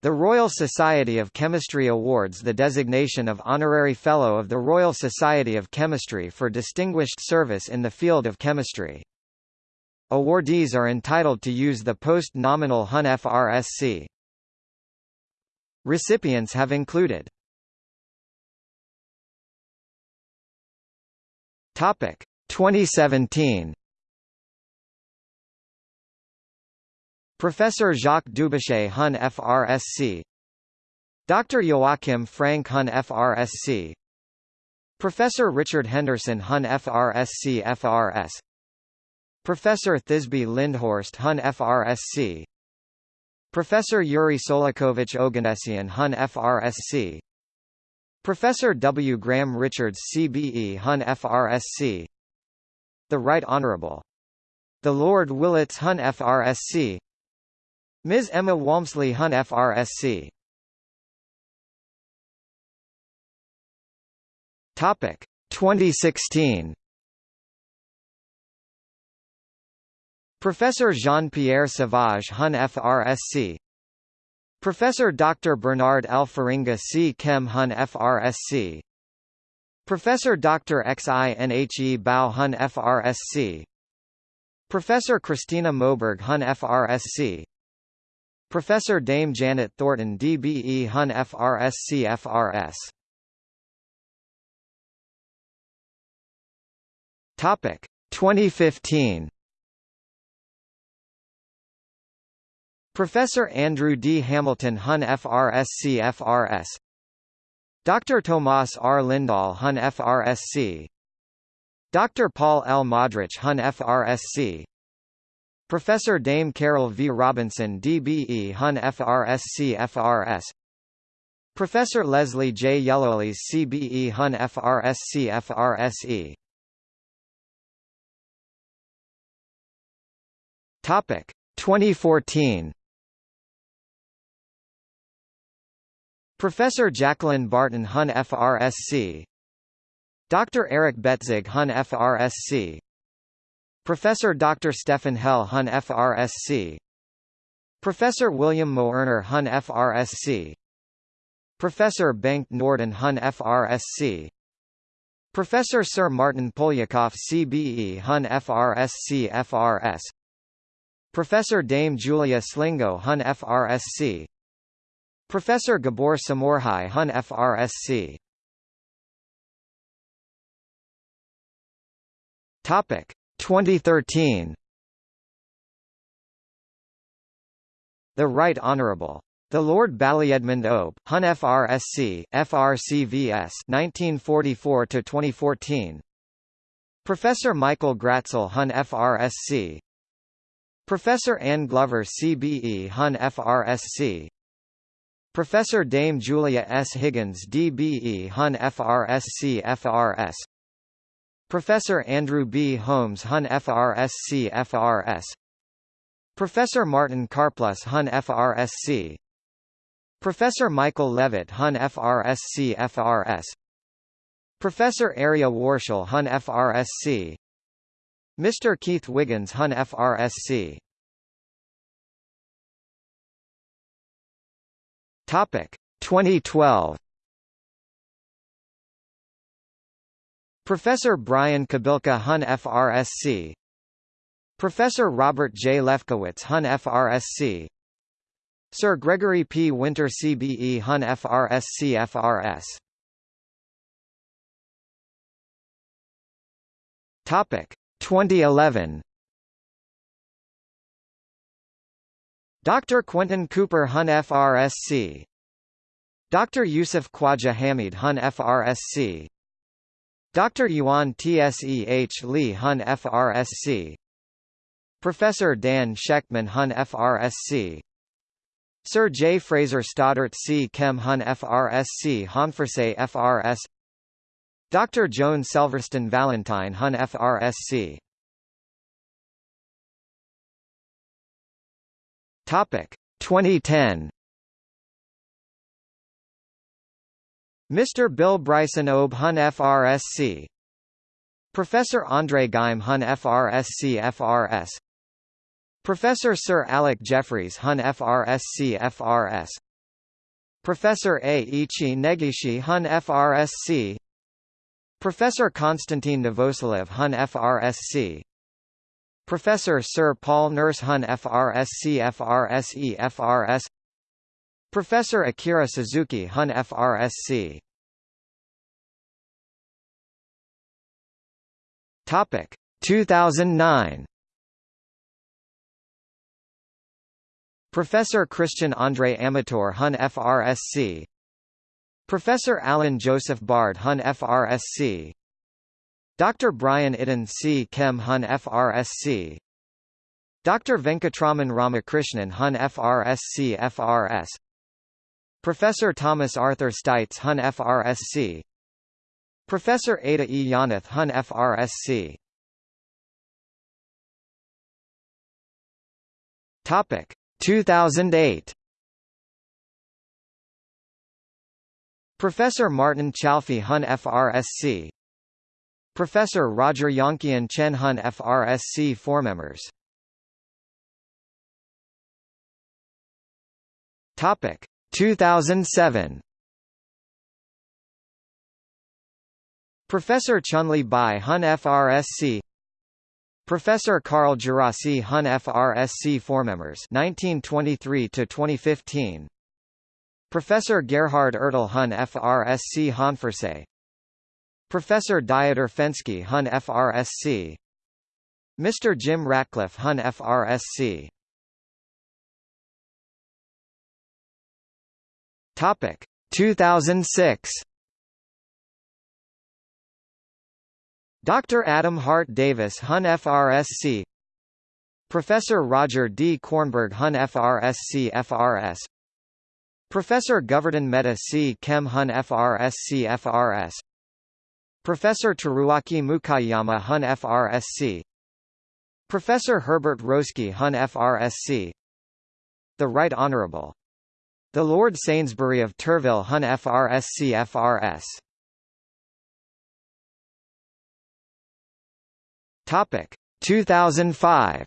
The Royal Society of Chemistry awards the designation of Honorary Fellow of the Royal Society of Chemistry for distinguished service in the field of chemistry. Awardees are entitled to use the post-nominal HUN FRSC. Recipients have included Topic 2017 Professor Jacques Dubochet Hun FRSC Dr. Joachim Frank Hun FRSC Professor Richard Henderson Hun FRSC FRS Professor Thisbe Lindhorst Hun FRSC Professor Yuri Tsolakovich Oganessian Hun FRSC Professor W. Graham Richards CBE Hun FRSC The Right Honourable the Lord Willetts Hun FRSC Ms. Emma Walmsley Hun FRSC Topic 2016 Professor Jean-Pierre Sauvage Hun FRSC Professor Dr. Bernard L. Feringa C. Chem Hun FRSC Professor Dr. Xinhe Bao Hun FRSC Professor Christina Moberg Hun FRSC Professor Dame Janet Thornton DBE Hun FRSC FRS Topic 2015 Professor Andrew D. Hamilton Hun FRSC FRS Dr. Tomas R. Lindahl Hun FRSC Dr. Paul L. Modrich Hun FRSC Professor Dame Carol V. Robinson DBE Hun FRSC FRS Professor Leslie J. Yellowlees CBE Hun FRSC FRSE Topic 2014 Professor Jacqueline Barton Hun FRSC Dr. Eric Betzig Hun FRSC Professor Dr. Stefan Hell Hun FRSC Professor William Moerner Hun FRSC Professor Bengt Norden Hun FRSC Professor Sir Martin Poliakoff CBE Hun FRSC FRS Professor Dame Julia Slingo Hun FRSC Professor Gabor Somorjai Hun FRSC Topic 2013 The Right Honourable the Lord Ballyedmund Obe, Hun FRSC, FRCVS 1944–2014 Professor Michael Gratzel Hun FRSC Professor Anne Glover CBE Hun FRSC Professor Dame Julia S. Higgins DBE Hun FRSC FRS Professor Andrew B. Holmes Hun FRSC FRS Professor Martin Karplus Hun FRSC Professor Michael Levitt Hun FRSC FRS Professor Arieh Warshel Hun FRSC Mr. Keith Wiggins Hun FRSC Topic 2012 Professor Brian Kobilka Hun FRSC Professor Robert J. Lefkowitz Hun FRSC Sir Gregory P. Winter CBE Hun FRSC FRS Topic 2011 Dr. Quentin Cooper Hun FRSC Dr. Yusuf Khwaja Hamied Hun FRSC Dr. Yuan Tseh Lee Hun FRSC Professor Dan Shechtman Hun FRSC Sir J. Fraser Stoddart C. Chem Hun FRSC Honferse FRS Dr. Joan Selverston Valentine Hun FRSC Topic 2010 Mr. Bill Bryson Obe Hun FRSC Professor Andre Geim Hun FRSC FRS Professor Sir Alec Jeffreys Hun FRSC FRS Professor Ei-ichi Negishi Hun FRSC Professor Konstantin Novoselov Hun FRSC Professor Sir Paul Nurse Hun FRSC FRSE FRS Professor Akira Suzuki Hun FRSC Topic 2009 Professor Christian Andre Amatore Hun FRSC Professor Alan Joseph Bard Hun FRSC Dr. Brian Iddon C. Chem Hun FRSC Dr. Venkatraman Ramakrishnan Hun FRSC FRS Professor Thomas Arthur Steitz Hun FRSC Professor Ada E. Yonath Hun FRSC Topic 2008 Professor Martin Chalfie Hun FRSC Professor Roger Yonchien Tsien Hun FRSC Four members. Topic 2007 Professor Chunli Bai Hun FRSC Professor Carl Djerassi Hun FRSC Four members 1923 to 2015 Professor Gerhard Ertl Hun FRSC Hanferse Professor Dieter Fenske Hun FRSC Mr. Jim Ratcliffe Hun FRSC Topic 2006 Dr. Adam Hart Davis Hun FRSC Professor Roger D. Kornberg Hun FRSC FRS Professor Govardhan Mehta C. Chem Hun FRSC FRS Professor Teruaki Mukaiyama Hun FRSC Professor Herbert Roesky Hun FRSC The Right Honourable. The Lord Sainsbury of Turville Hun FRSC FRS Topic 2005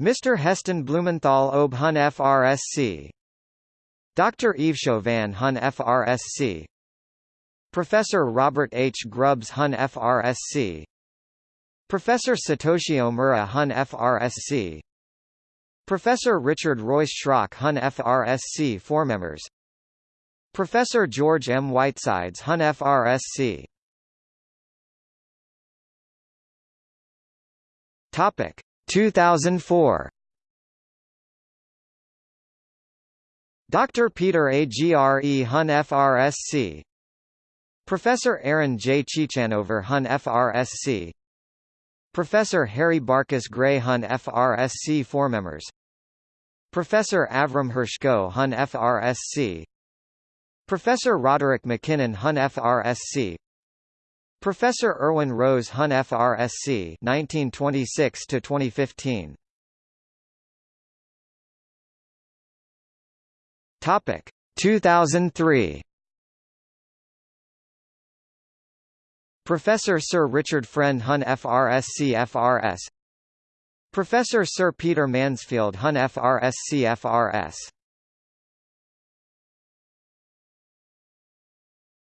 Mr. Heston Blumenthal Ob Hun FRSC Dr. Yves Chauvin Hun FRSC Professor Robert H. Grubbs Hun FRSC Professor Satoshi Omura Hun FRSC Professor Richard Royce Schrock Hun FRSC Four members Professor George M. Whitesides Hun FRSC Topic 2004 Dr. Peter A. Gre Hun FRSC Professor Aaron J. Ciechanover Hun FRSC Professor Harry Barkus Gray Hun FRSC Four members Professor Avram Hershko Hun FRSC Professor Roderick MacKinnon Hun FRSC Professor Irwin Rose Hun FRSC 1926 to 2015 Topic 2003 Professor Sir Richard Friend Hun FRSC FRS Professor Sir Peter Mansfield Hun FRSC FRS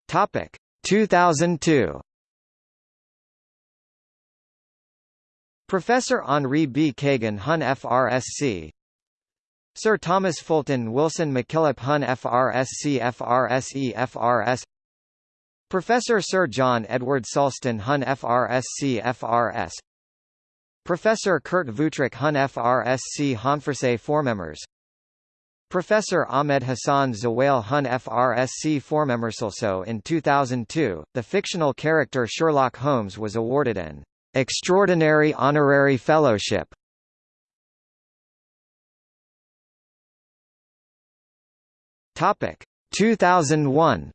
Topic. 2002 Professor Henri B. Kagan Hun FRSC Sir Thomas Fulton Wilson McKillop Hun FRSC FRSE FRS Professor Sir John Edward Sulston Hun FRSC FRS Professor Kurt Wüthrich Hun FRSC Hanferse Four members Professor Ahmed Hassan Zewail Hun FRSC Also in 2002, the fictional character Sherlock Holmes was awarded an Extraordinary Honorary Fellowship Topic 2001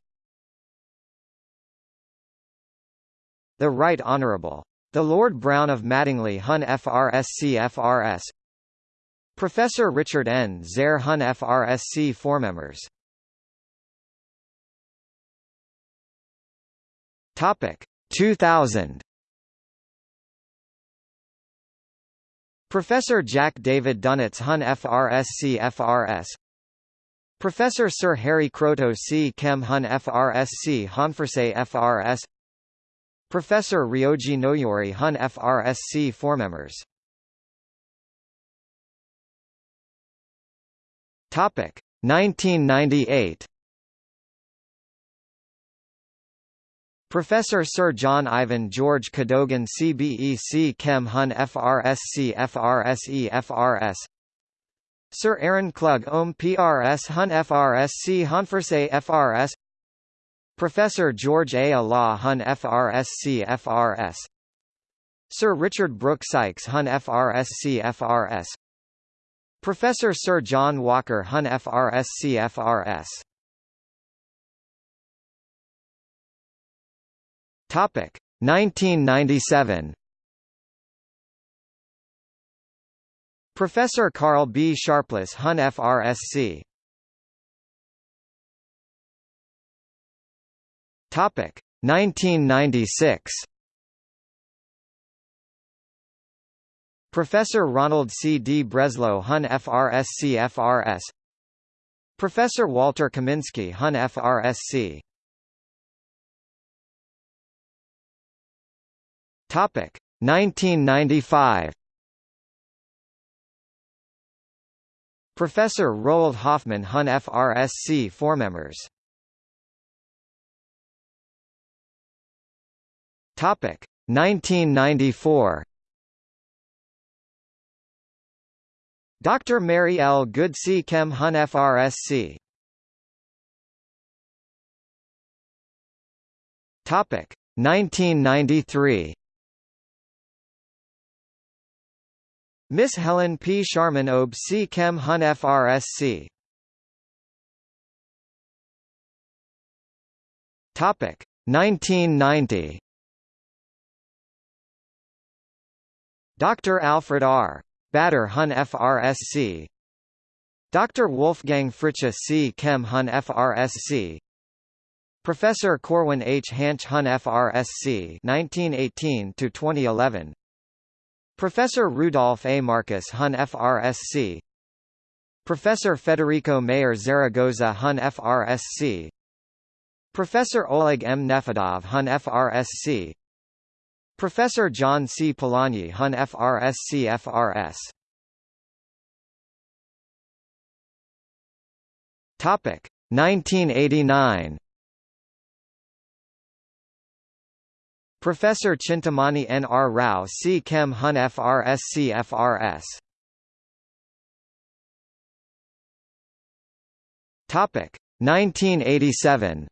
The Right Honourable. The Lord Brown of Madingley Hun FRSC FRS Professor Richard N. Zare Hun FRSC Four members. Topic 2000 Professor Jack David Dunitz Hun FRSC FRS Professor Sir Harry Kroto C. Chem Hun FRSC Honferse FRS Professor Ryoji Noyori Hun FRSC Four members Topic 1998 Professor Sir John Ivan George Cadogan CBEC Chem Hun FRSC FRSE FRS Sir Aaron Klug Ohm PRS Hun FRSC Honferse FRS Professor George A. Olah Hun FRSC FRS Sir Richard Brooke Sykes Hun FRSC FRS Professor Sir John Walker Hun FRSC FRS Topic 1997 Professor Karl B. Sharpless Hun FRSC Topic. 1996 Professor Ronald C. D. Breslow Hun FRSC FRS Professor Walter Kaminsky Hun FRSC Topic. 1995 Professor Roald Hoffmann Hun FRSC Four Topic 1994 Dr. Mary L. Good C. Chem Hun FRSC Topic 1993 Miss Helen P. Sharman Ob C. Chem Hun FRSC Topic 1990 Dr. Alfred R. Bader Hun FRSC Dr. Wolfgang Fritzsche C. Chem Hun FRSC Professor Corwin H. Hansch Hun FRSC 1918 to 2011 Professor Rudolf A. Marcus Hun FRSC Professor Federico Mayor Zaragoza Hun FRSC Professor Oleg M. Nefedov Hun FRSC Professor John C. Polanyi Hun FRSC FRS Topic 1989 Professor Chintamani N. R. Rao C. Chem Hun FRSC FRS Topic 1987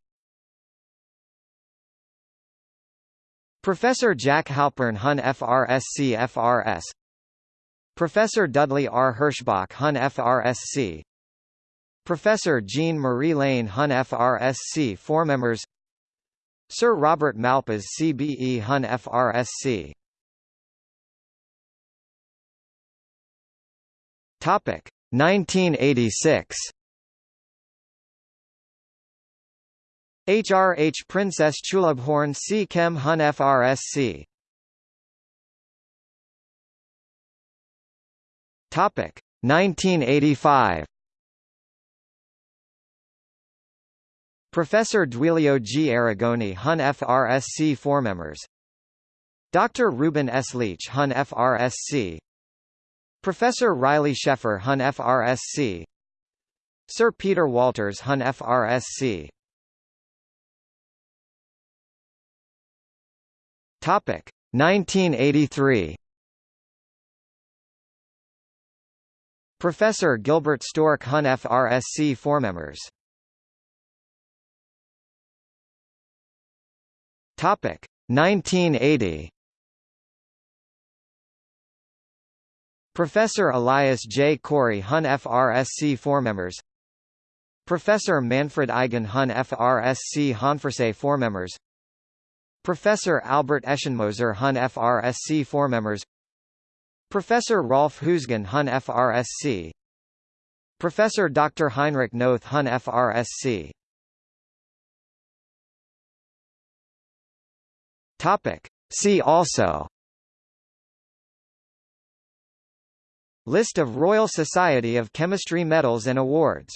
Professor Jack Halpern Hun FRSC FRS Professor Dudley R. Herschbach Hun FRSC Professor Jean Marie Lehn Hun FRSC Four members. Sir Robert Malpas CBE Hun FRSC Topic 1986 HRH Princess Chulabhorn C Chem Hun FRSC Topic 1985 Professor Duilio G. Arigoni Hun FRSC members Dr. Ruben S. Leach Hun FRSC Professor Riley Sheffer Hun FRSC Sir Peter Walters Hun FRSC Topic. 1983 Professor Gilbert Stork Hun FRSC Four members. Topic. 1980 Professor Elias J. Corey Hun FRSC members. Professor Manfred Eigen Hun FRSC Four members Professor Albert Eschenmoser Hun FRSC members Professor Rolf Huisgen Hun FRSC Professor Dr. Heinrich Noth Hun FRSC Topic. See also List of Royal Society of Chemistry medals and awards